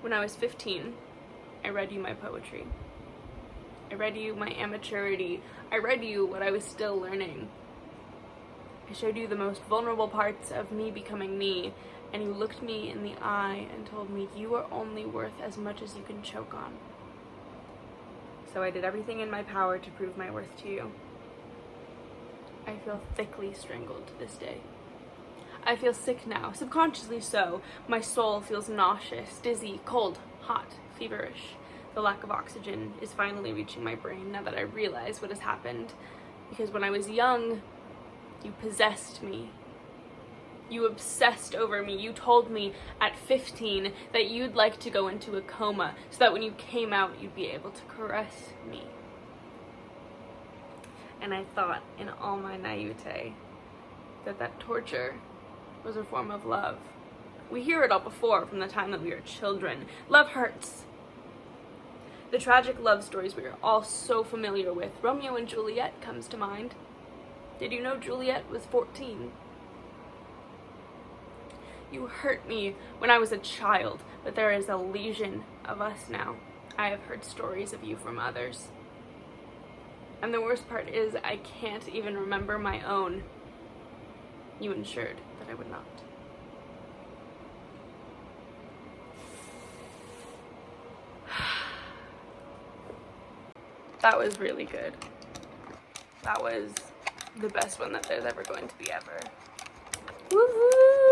When I was 15, I read you my poetry. I read you my amateurity. I read you what I was still learning. I showed you the most vulnerable parts of me becoming me, and you looked me in the eye and told me you are only worth as much as you can choke on. So I did everything in my power to prove my worth to you. I feel thickly strangled to this day. I feel sick now, subconsciously so. My soul feels nauseous, dizzy, cold, hot, feverish. The lack of oxygen is finally reaching my brain now that I realize what has happened. Because when I was young, you possessed me. You obsessed over me. You told me at 15 that you'd like to go into a coma so that when you came out, you'd be able to caress me. And I thought in all my naivete that that torture was a form of love. We hear it all before from the time that we were children. Love hurts. The tragic love stories we are all so familiar with. Romeo and Juliet comes to mind. Did you know Juliet was 14? You hurt me when I was a child, but there is a legion of us now. I have heard stories of you from others. And the worst part is I can't even remember my own. You ensured that I would not. that was really good. That was the best one that there's ever going to be ever. Woohoo!